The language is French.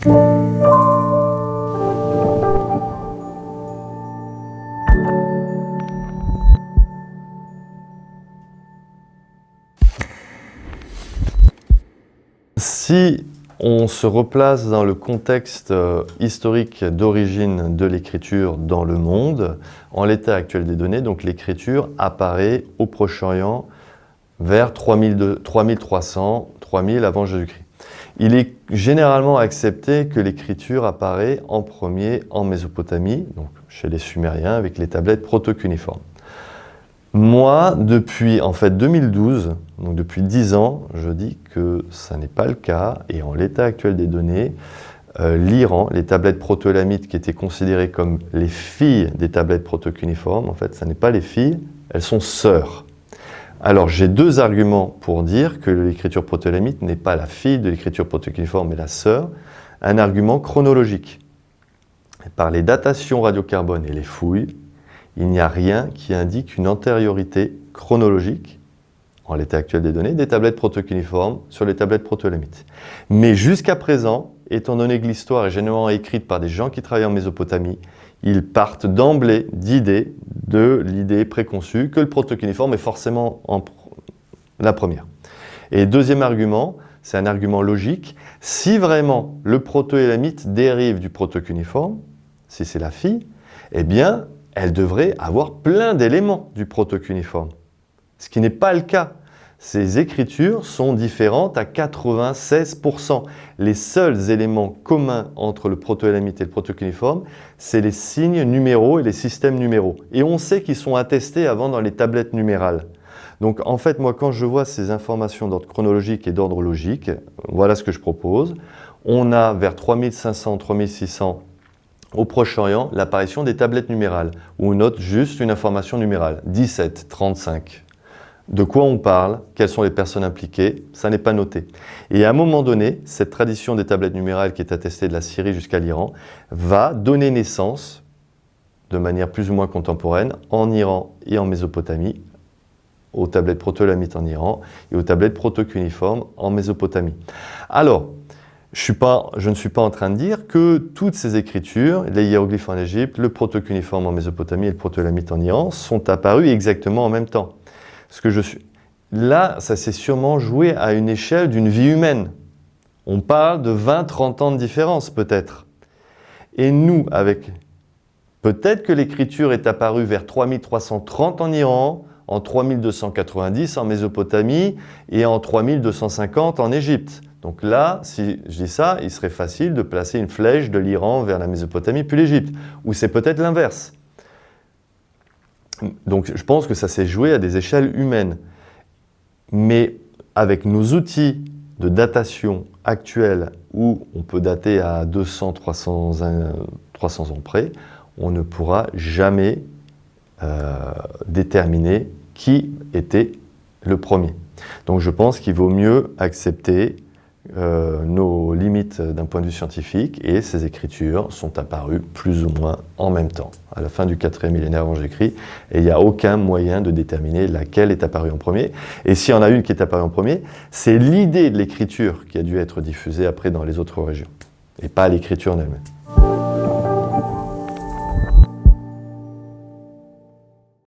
Si on se replace dans le contexte euh, historique d'origine de l'écriture dans le monde, en l'état actuel des données, donc l'écriture apparaît au Proche-Orient vers 3300, 3000 avant Jésus-Christ. Il est généralement accepté que l'écriture apparaît en premier en Mésopotamie, donc chez les Sumériens, avec les tablettes protocuniformes. Moi, depuis en fait 2012, donc depuis 10 ans, je dis que ça n'est pas le cas, et en l'état actuel des données, euh, l'Iran, les tablettes proto-élamites qui étaient considérées comme les filles des tablettes protocuniformes, en fait, ce n'est pas les filles, elles sont sœurs. Alors j'ai deux arguments pour dire que l'écriture proto-élamite n'est pas la fille de l'écriture protocuniforme, mais la sœur. Un argument chronologique. Par les datations radiocarbone et les fouilles, il n'y a rien qui indique une antériorité chronologique, en l'état actuel des données, des tablettes protocuniformes sur les tablettes protoélamites. Mais jusqu'à présent, étant donné que l'histoire est généralement écrite par des gens qui travaillent en Mésopotamie, ils partent d'emblée d'idées, de l'idée préconçue que le protocuniforme est forcément en la première. Et deuxième argument, c'est un argument logique, si vraiment le protoélamite dérive du protocuniforme, si c'est la fille, eh bien, elle devrait avoir plein d'éléments du protocuniforme. Ce qui n'est pas le cas. Ces écritures sont différentes à 96%. Les seuls éléments communs entre le protoélamite et le protocuniforme, c'est les signes numéraux et les systèmes numéraux. Et on sait qu'ils sont attestés avant dans les tablettes numérales. Donc en fait, moi, quand je vois ces informations d'ordre chronologique et d'ordre logique, voilà ce que je propose. On a vers 3500, 3600 au Proche-Orient l'apparition des tablettes numérales, où on note juste une information numérale, 17, 35. De quoi on parle, quelles sont les personnes impliquées, ça n'est pas noté. Et à un moment donné, cette tradition des tablettes numérales qui est attestée de la Syrie jusqu'à l'Iran va donner naissance, de manière plus ou moins contemporaine, en Iran et en Mésopotamie, aux tablettes proto-lamites en Iran et aux tablettes proto-cuniformes en Mésopotamie. Alors, je, ne suis pas en train de dire que toutes ces écritures, les hiéroglyphes en Égypte, le protocuniforme en Mésopotamie et le protolamite en Iran, sont apparus exactement en même temps. Là, ça s'est sûrement joué à une échelle d'une vie humaine. On parle de 20-30 ans de différence peut-être. Et nous, avec... Peut-être que l'écriture est apparue vers 3330 en Iran, en 3290 en Mésopotamie et en 3250 en Égypte. Donc là, si je dis ça, il serait facile de placer une flèche de l'Iran vers la Mésopotamie puis l'Égypte. Ou c'est peut-être l'inverse. Donc je pense que ça s'est joué à des échelles humaines. Mais avec nos outils de datation actuels où on peut dater à 200, 300, 300 ans près, on ne pourra jamais euh, déterminer qui était le premier. Donc je pense qu'il vaut mieux accepter euh, nos limites d'un point de vue scientifique et ces écritures sont apparues plus ou moins en même temps, à la fin du 4e millénaire avant Jésus-Christ, il n'y a aucun moyen de déterminer laquelle est apparue en premier. Et s'il y en a une qui est apparue en premier, c'est l'idée de l'écriture qui a dû être diffusée après dans les autres régions, et pas l'écriture en elle-même.